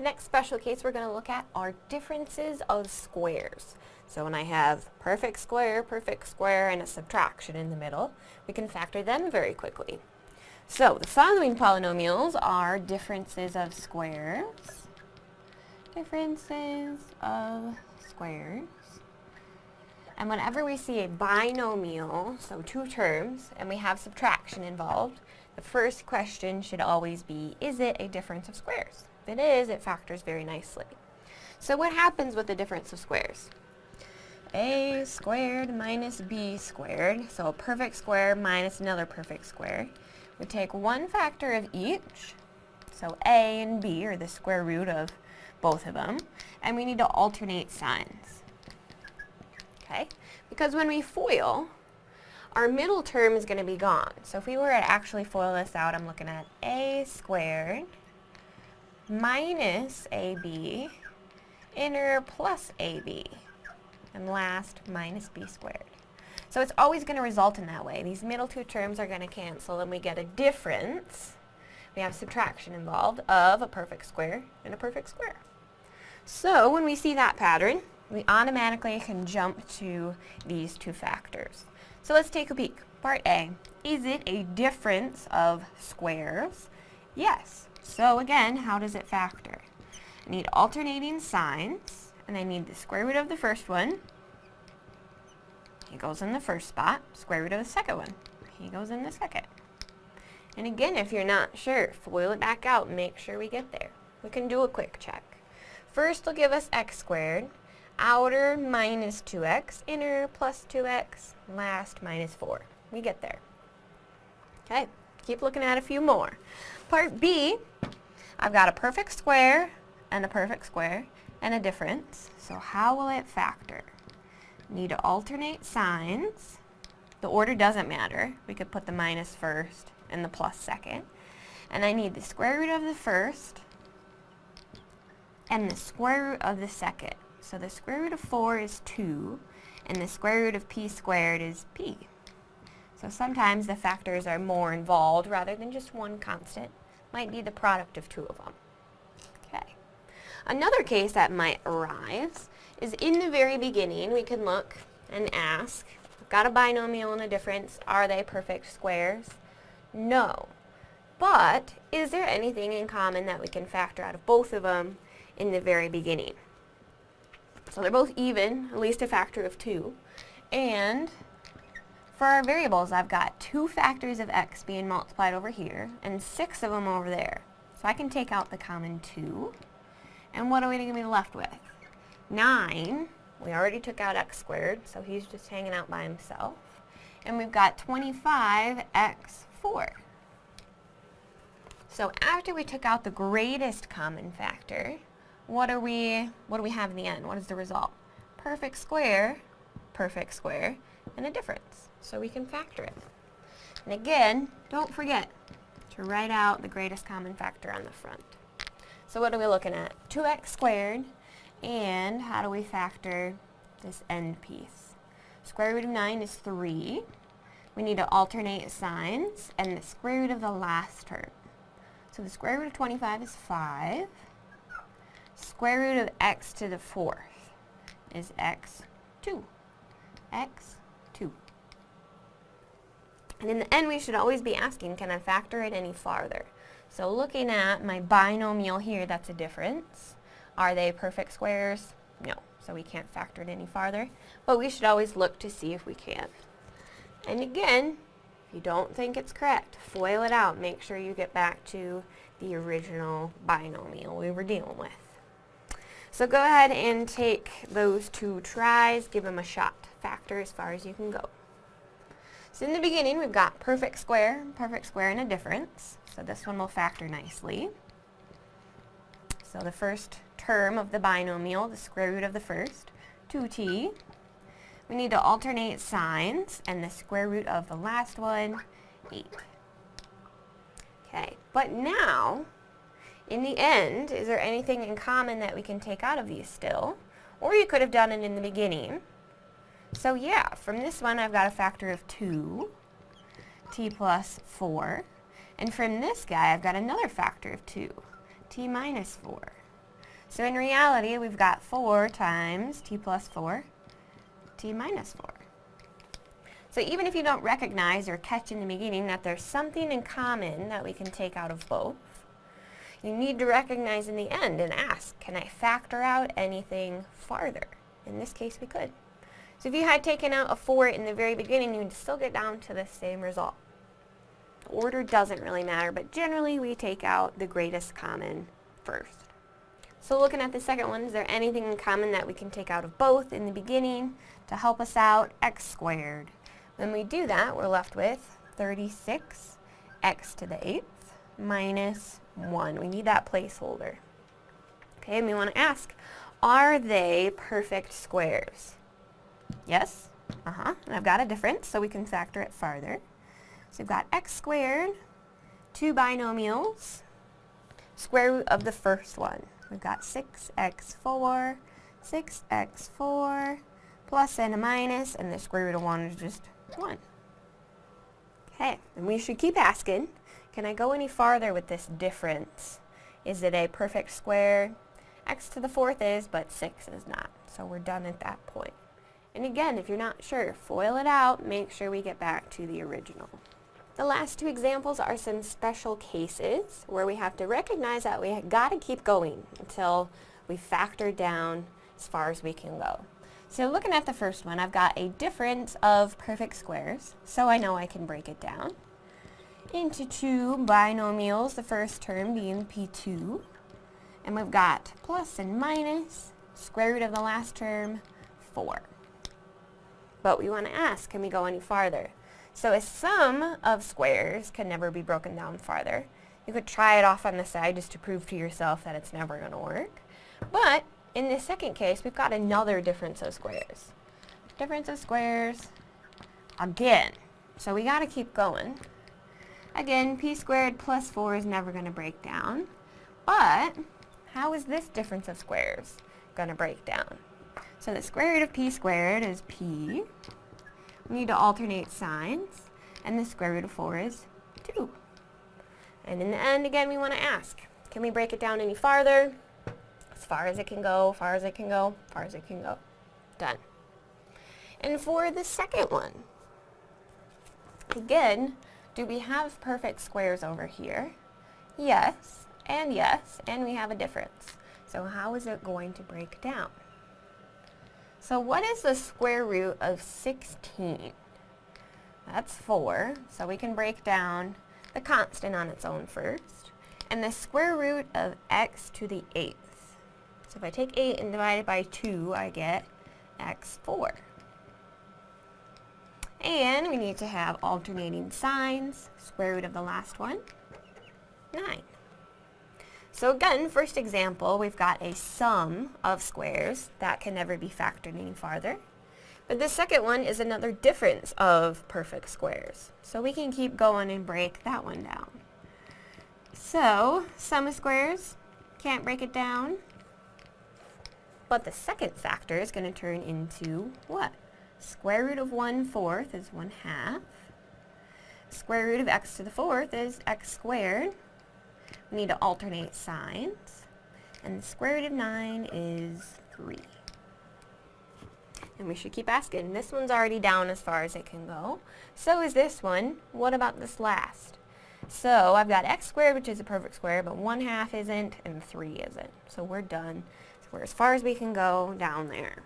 The next special case we're going to look at are differences of squares. So when I have perfect square, perfect square, and a subtraction in the middle, we can factor them very quickly. So the following polynomials are differences of squares. Differences of squares. And whenever we see a binomial, so two terms, and we have subtraction involved, the first question should always be, is it a difference of squares? It is, it factors very nicely. So what happens with the difference of squares? a squared minus b squared, so a perfect square minus another perfect square. We take one factor of each, so a and b are the square root of both of them, and we need to alternate signs. Okay? Because when we FOIL, our middle term is going to be gone. So if we were to actually FOIL this out, I'm looking at a squared minus ab inner plus ab. And last, minus b squared. So it's always going to result in that way. These middle two terms are going to cancel and we get a difference. We have subtraction involved of a perfect square and a perfect square. So when we see that pattern, we automatically can jump to these two factors. So let's take a peek. Part A, is it a difference of squares? Yes. So again, how does it factor? I need alternating signs, and I need the square root of the first one. He goes in the first spot. Square root of the second one. He goes in the second. And again, if you're not sure, FOIL it back out make sure we get there. We can do a quick check. First will give us x squared, outer minus 2x, inner plus 2x, last minus 4. We get there. Okay, keep looking at a few more. Part B, I've got a perfect square and a perfect square and a difference. So how will it factor? Need to alternate signs. The order doesn't matter. We could put the minus first and the plus second. And I need the square root of the first and the square root of the second. So the square root of 4 is 2, and the square root of p squared is p. So sometimes the factors are more involved rather than just one constant. Might be the product of two of them. Okay. Another case that might arise is in the very beginning we can look and ask, got a binomial and a difference, are they perfect squares? No. But is there anything in common that we can factor out of both of them in the very beginning? So they're both even, at least a factor of 2. And for our variables, I've got two factors of x being multiplied over here, and six of them over there. So I can take out the common 2. And what are we going to be left with? 9. We already took out x squared, so he's just hanging out by himself. And we've got 25x4. So after we took out the greatest common factor, what are we, what do we have in the end? What is the result? Perfect square, perfect square, and a difference. So we can factor it. And again, don't forget to write out the greatest common factor on the front. So what are we looking at? 2x squared, and how do we factor this end piece? Square root of 9 is 3. We need to alternate signs, and the square root of the last term. So the square root of 25 is 5 square root of x to the fourth is x2. x2. And in the end, we should always be asking, can I factor it any farther? So looking at my binomial here, that's a difference. Are they perfect squares? No, so we can't factor it any farther. But we should always look to see if we can. And again, if you don't think it's correct, FOIL it out. Make sure you get back to the original binomial we were dealing with. So go ahead and take those two tries, give them a shot. Factor as far as you can go. So in the beginning we've got perfect square, perfect square and a difference. So this one will factor nicely. So the first term of the binomial, the square root of the first, 2t. We need to alternate signs, and the square root of the last one, 8. Okay, but now in the end, is there anything in common that we can take out of these still? Or you could have done it in the beginning. So yeah, from this one I've got a factor of 2, t plus 4. And from this guy I've got another factor of 2, t minus 4. So in reality, we've got 4 times t plus 4, t minus 4. So even if you don't recognize or catch in the beginning that there's something in common that we can take out of both, you need to recognize in the end and ask, can I factor out anything farther? In this case, we could. So if you had taken out a 4 in the very beginning, you would still get down to the same result. The order doesn't really matter, but generally we take out the greatest common first. So looking at the second one, is there anything in common that we can take out of both in the beginning to help us out? x squared. When we do that, we're left with 36 x to the 8th minus 1. We need that placeholder. Okay, and we want to ask, are they perfect squares? Yes. Uh-huh. And I've got a difference, so we can factor it farther. So we've got x squared, two binomials, square root of the first one. We've got 6x4, 6x4, plus and a minus, and the square root of 1 is just 1. Okay, and we should keep asking, can I go any farther with this difference? Is it a perfect square? x to the fourth is, but 6 is not. So we're done at that point. And again, if you're not sure, FOIL it out, make sure we get back to the original. The last two examples are some special cases where we have to recognize that we got to keep going until we factor down as far as we can go. So looking at the first one, I've got a difference of perfect squares, so I know I can break it down into two binomials, the first term being P2, and we've got plus and minus, square root of the last term, 4. But we want to ask, can we go any farther? So a sum of squares can never be broken down farther. You could try it off on the side just to prove to yourself that it's never going to work. But in the second case, we've got another difference of squares. Difference of squares again. So we got to keep going. Again, p squared plus 4 is never going to break down. But how is this difference of squares going to break down? So the square root of p squared is p. We need to alternate signs. And the square root of 4 is 2. And in the end, again, we want to ask, can we break it down any farther? As far as it can go, far as it can go, far as it can go. Done. And for the second one, again, do we have perfect squares over here? Yes, and yes, and we have a difference. So how is it going to break down? So what is the square root of 16? That's 4, so we can break down the constant on its own first. And the square root of x to the 8th. So if I take 8 and divide it by 2, I get x4. And we need to have alternating signs. Square root of the last one, 9. So again, first example, we've got a sum of squares. That can never be factored any farther. But the second one is another difference of perfect squares. So we can keep going and break that one down. So, sum of squares, can't break it down. But the second factor is going to turn into what? Square root of 1 fourth is 1 half. Square root of x to the fourth is x squared. We need to alternate signs. And the square root of 9 is 3. And we should keep asking. This one's already down as far as it can go. So is this one. What about this last? So I've got x squared, which is a perfect square, but 1 half isn't, and 3 isn't. So we're done. So we're as far as we can go down there.